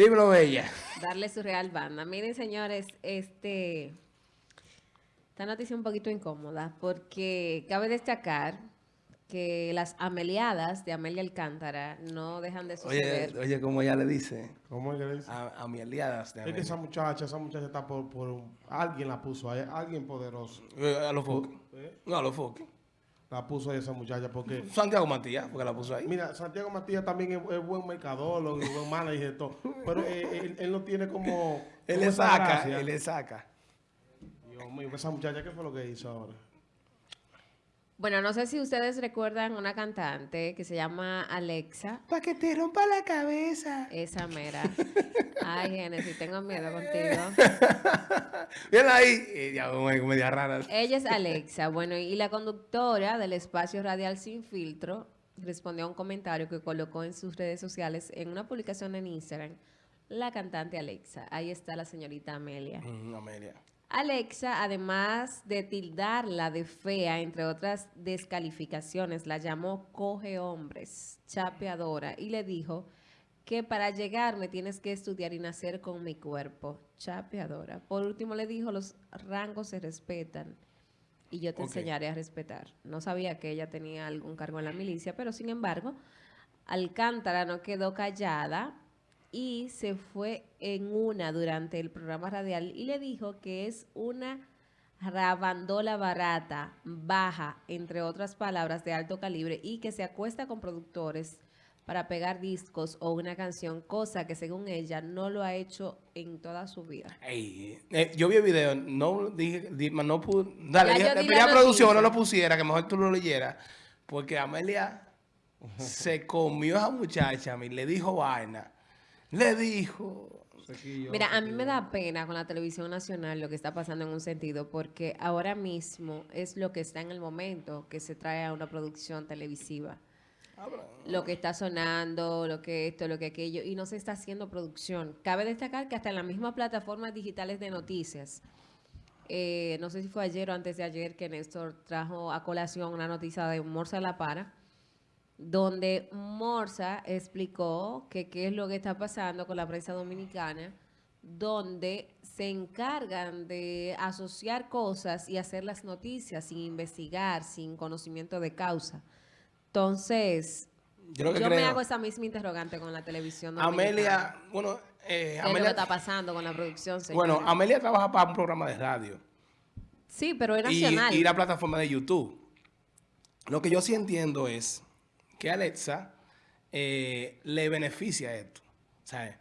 Dímelo, Bella. Darle su real banda. Miren, señores, este... Esta noticia es un poquito incómoda porque cabe destacar que las ameliadas de Amelia Alcántara no dejan de suceder. Oye, oye, como ella le dice. ¿Cómo ella le dice? A, ameliadas de Es que esa muchacha, esa muchacha está por, por un- alguien la puso ahí, alguien poderoso. Eh, A los foques. ¿Eh? No, a los foques. La puso ahí esa muchacha porque... Santiago Matías, porque la puso ahí. Mira, Santiago Matías también es, es buen mercadólogo, es buen manager y todo. Pero eh, él, él no tiene como... él como le saca, él le saca. Dios mío, esa muchacha, ¿qué fue lo que hizo ahora? Bueno, no sé si ustedes recuerdan una cantante que se llama Alexa. Para que te rompa la cabeza. Esa mera. Ay, Genesis, tengo miedo contigo. Bien ahí. Eh, ya, media rara. Ella es Alexa. Bueno, y la conductora del espacio radial Sin Filtro respondió a un comentario que colocó en sus redes sociales en una publicación en Instagram. La cantante Alexa. Ahí está la señorita Amelia. Mm, Amelia. Alexa, además de tildarla de fea, entre otras descalificaciones, la llamó coge hombres, chapeadora, y le dijo que para llegarme tienes que estudiar y nacer con mi cuerpo, chapeadora. Por último le dijo, los rangos se respetan y yo te enseñaré a respetar. No sabía que ella tenía algún cargo en la milicia, pero sin embargo, Alcántara no quedó callada y se fue en una durante el programa radial y le dijo que es una rabandola barata, baja, entre otras palabras, de alto calibre y que se acuesta con productores para pegar discos o una canción, cosa que según ella no lo ha hecho en toda su vida. Ey, eh, yo vi el video, no dije, di- no pude, dale, Ya dije, la producción no lo pusiera, que mejor tú lo leyeras, porque Amelia se comió a esa muchacha, y le dijo vaina, le dijo, Mira, a mí me da pena con la televisión nacional lo que está pasando en un sentido, porque ahora mismo es lo que está en el momento que se trae a una producción televisiva. Lo que está sonando, lo que esto, lo que aquello, y no se está haciendo producción. Cabe destacar que hasta en las mismas plataformas digitales de noticias, eh, no sé si fue ayer o antes de ayer que Néstor trajo a colación una noticia de Morsa La Para, donde Morsa explicó que qué es lo que está pasando con la prensa dominicana, donde se encargan de asociar cosas y hacer las noticias sin investigar, sin conocimiento de causa. Entonces, yo me hago esa misma interrogante con la televisión Amelia, bueno, eh, ¿Qué es lo que Amelia, está pasando con la producción, bueno, Amelia trabaja para un programa de radio. Sí, pero es y, nacional. y la plataforma de YouTube. Lo que yo sí entiendo es que Alexa eh, le beneficia esto. ¿sabes?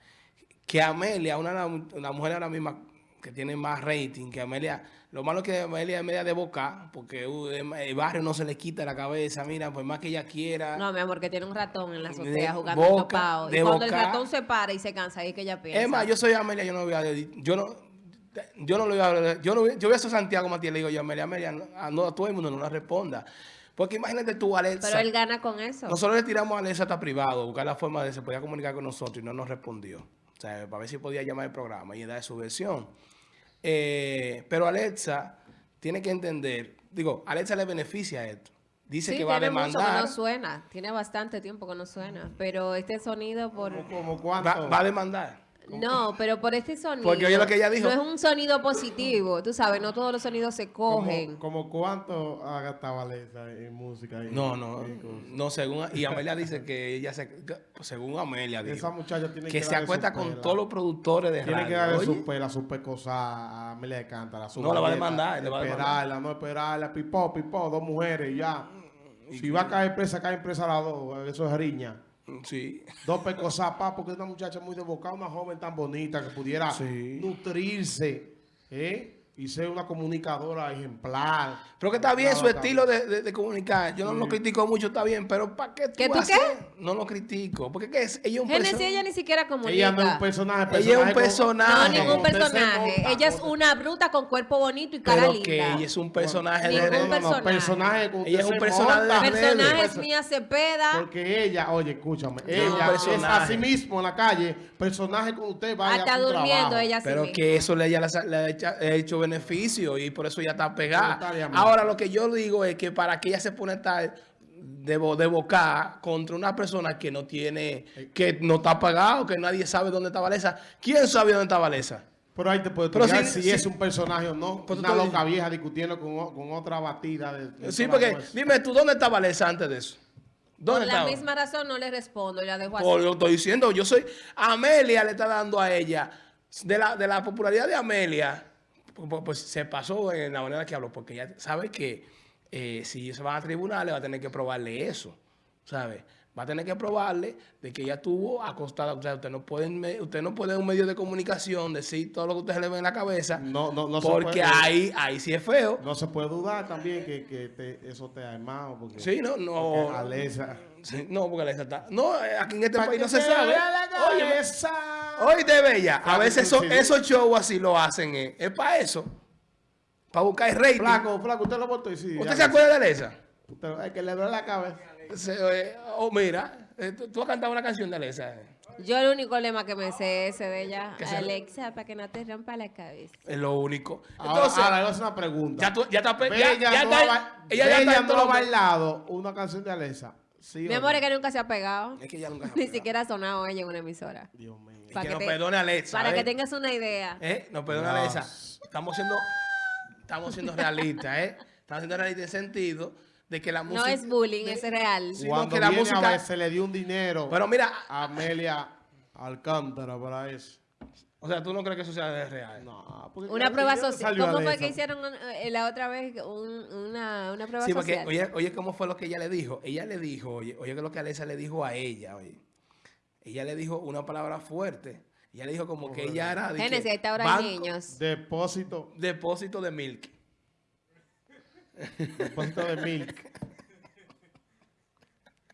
Que Amelia, una, una mujer ahora misma que tiene más rating que Amelia, lo malo es que Amelia es media de boca, porque uh, el barrio no se le quita la cabeza, mira, por más que ella quiera. No, mi amor, que tiene un ratón en la azotea jugando boca. Y cuando el ratón se para y se cansa, ahí es que ella piensa. Es más, yo soy Amelia, yo no voy a yo no yo no lo voy a yo no yo voy a ser Santiago Matías, le digo yo, Amelia, Amelia, no, a, no, a todo el mundo no la responda. Porque imagínate tú, Alexa. Pero él gana con eso. Nosotros le tiramos a Alexa hasta privado, buscar la forma de se podía comunicar con nosotros y no nos respondió. O sea, para ver si podía llamar al programa y dar su versión. Eh, pero Alexa tiene que entender, digo, Alexa le beneficia esto. Dice sí, que va a tiene mucho que demandar. no suena. Tiene bastante tiempo que no suena. Pero este sonido por... ¿Como, como cuánto? Va, va a demandar. No, pero por este sonido... Porque oye lo que ella dijo. No es un sonido positivo. Tú sabes, no todos los sonidos se cogen. ¿Como, como cuánto ha gastado Alexa en música? y- No, no, y no, según, y Amelia dice que ella se, que- según Amelia dijo, Esa muchacha tiene que que se acuesta con pela. todos los productores de Tiene radio. que darle Oye, su pela, su pecosa a Amelia de Cántara. su No, la va a demandar, le va a. Esperarla, no esperarla. Pipó, pipó, dos mujeres y ya. Si va a caer presa, cae presa las dos. Eso es riña. Sí, Dos pecosas, pa, porque es una muchacha muy devocada, una joven tan bonita que pudiera Sí. nutrirse, ¿eh? Y ser una comunicadora ejemplar. pero que está bien su está estilo de, de- de comunicar. Yo no lo critico mucho, está bien, pero ¿para qué tú ¿Que tú haces? qué? No lo critico, porque ¿qué es? Ella es un Genesis, perso- ella ni siquiera comunica. Ella no es un personaje. Ella es un con- personaje. No, ningún personaje. monta, Ella es una bruta con cuerpo bonito y cara pero linda. que ella es un personaje Ningún de No, no, no, personaje. personaje. usted Ella es un personaje de monta. las redes. Personajes Perso- Mía Cepeda. Porque ella, oye, escúchame, es un ella es personaje. así mismo en la calle, personaje con usted vaya Hasta a durmiendo trabajo. ella así Pero que eso le, ella le, le ha hecho- le ha hecho beneficio y por eso ya está pegada. Ahora lo que yo digo es que para que ella se pone tal, de, de boca contra una persona que no tiene, que no está pagado, que nadie sabe dónde está Valesa. ¿Quién sabe dónde está Valesa? Pero ahí te puedes Pero estudiar si- es un personaje o no. Pues tú una estás loca vieja discutiendo con, con otra batida. De, de Sí, porque dime tú, ¿dónde está Valesa antes de eso? Por ¿Dónde la misma razón no le respondo y la dejo así. Por lo estoy diciendo, yo soy. Amelia le está dando a ella. De la, de la popularidad de Amelia, pues, pues, se pasó en la manera que habló, porque ella sabe que eh, si se van a tribunales va a tener que probarle eso, ¿sabe? Va a tener que probarle de que ella estuvo acostada. O sea, usted no puede, en me- usted no puede en un medio de comunicación decir todo lo que usted se le ve en la cabeza, No, no, no se porque puede- ahí, ahí sí es feo. No se puede dudar también que, que te- eso te ha armado. Porque, Sí, no, no. Alesa. Sí, no, porque Alexa está. No, aquí en este Pa' país que no se sabe. vea la Oye, cabeza. Oíste, Bella, a veces esos shows así lo hacen, eh, es para eso, para buscar rating. Flaco, flaco, usted lo votó y sí. ¿Usted se acuerda de Alesa? Usted- es que le duele la cabeza. Se- eh, oh, mira, eh, tú, tú has cantado una canción de Alesa. eh. Yo el único lema que me sé es ese de ella, ¿Qué se- Alexa, para que no te rompa la cabeza. Es lo único. Ahora, Entonces, ahora, le voy a hacer una pregunta. ya, tú, ya está. Ya, ya no, está- ha, ba- ella ya está en no todo ha bailado una canción de Alesa. ¿Sí Mi amor no? es que nunca se ha pegado. Es que ella nunca se ha Ni pegado. siquiera ha sonado ella en una emisora. Dios mío. Y Pa' que que nos te- perdone Alexa. Para ¿eh? que tengas una idea. ¿Eh? No, perdona, No. Alexa. Estamos siendo, estamos siendo realistas, ¿eh? Estamos siendo realistas en el sentido de que la música... No es bullying, de- es real. Sí, no, Cuando que la viene música- a ver, se le dio un dinero Pero mira, a Amelia Alcántara para eso. O sea, ¿tú no crees que eso sea real? No, porque Una prueba social. ¿Cómo fue que hicieron eh, la otra vez un- una, una prueba Sí, porque, social? oye, oye, ¿cómo fue lo que ella le dijo? Ella le dijo, oye, oye, que lo que Alexa le dijo a ella, oye. Ella le dijo una palabra fuerte. Ella le dijo como que ella era... Génesis, ahí está ahora banco- niños. Depósito, Depósito de milk. depósito de milk.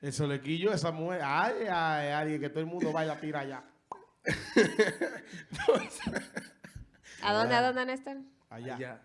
El solequillo de esa mujer. Ay, ay, ay, que todo el mundo baila tira allá. ¿A dónde, a dónde, Néstor? Allá. Ya.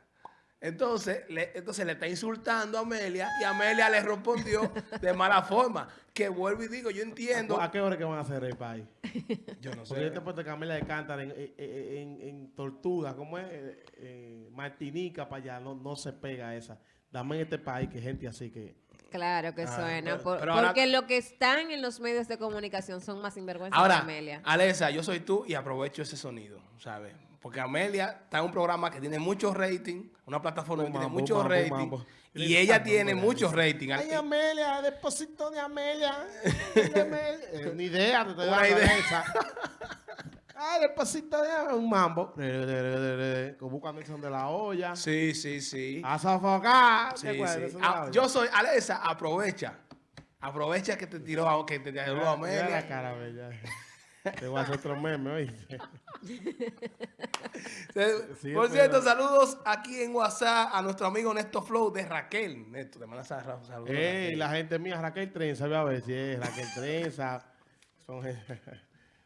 Entonces le, entonces le está insultando a Amelia y Amelia le respondió de mala forma. Que vuelvo y digo, yo entiendo. ¿A qué hora que van a hacer el país? Yo no Porque yo sé. te puesto Camila de Cántara en, en, en- en Tortuga, ¿cómo es? Eh, eh, Martinica para allá, no, no se pega esa. Dame en este país que gente así que... Claro que Ah, suena. pero- por- pero ahora- porque lo que están en los medios de comunicación son más sinvergüenza que Ahora, Amelia. Alexa, yo soy tú y aprovecho ese sonido, ¿sabes? Porque Amelia está en un programa que tiene mucho rating, una plataforma que tiene mucho rating, y ella tiene Amelia, mucho dice. rating. Ay, Amelia, depósito de Amelia. de Amelia. Eh, ni idea, te estoy Una dando Ay, depósito de. Un mambo. Como buscando el son de la olla. Sí, sí, sí. A sofocar. Sí, ¿Te acuerdas de sí. Ah, yo soy Alexa, aprovecha. Aprovecha que te tiró, a- que te tiró a la Amelia. cara, bella. Te voy a hacer otro meme, oíste. Sí, Por pero- cierto, saludos aquí en WhatsApp a nuestro amigo Néstor Flow de Raquel. Néstor, te mandas saludos. Ey, Raquel. la gente mía, Raquel Trenza, voy a ver si es Raquel Trenza. Son,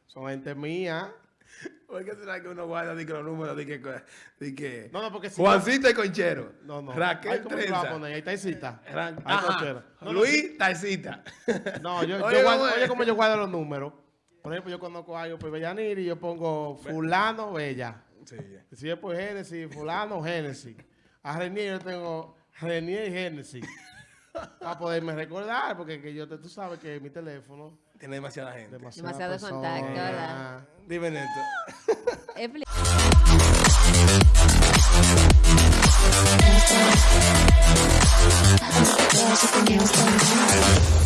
son gente mía. ¿Por qué será que uno guarda di que los números? Di que, di que No, no, porque si Juancito y Conchero. No, no. Raquel Ay, ¿cómo te lo vas a Trenza. Ahí está cochero. No, Luis Taicita. No, yo, yo Oye, guardo- ¿cómo es? oye, como yo guardo los números. Por ejemplo, yo conozco a algo por Bellanir y yo pongo fulano, bella. Sí, Si es por Génesis, fulano, Génesis. A Renier yo tengo Renier y Génesis. Para poderme recordar, porque que yo te, tú sabes que mi teléfono... Tiene demasiada gente. Demasiada Demasiado contacto, ¿verdad? Dime, Néstor.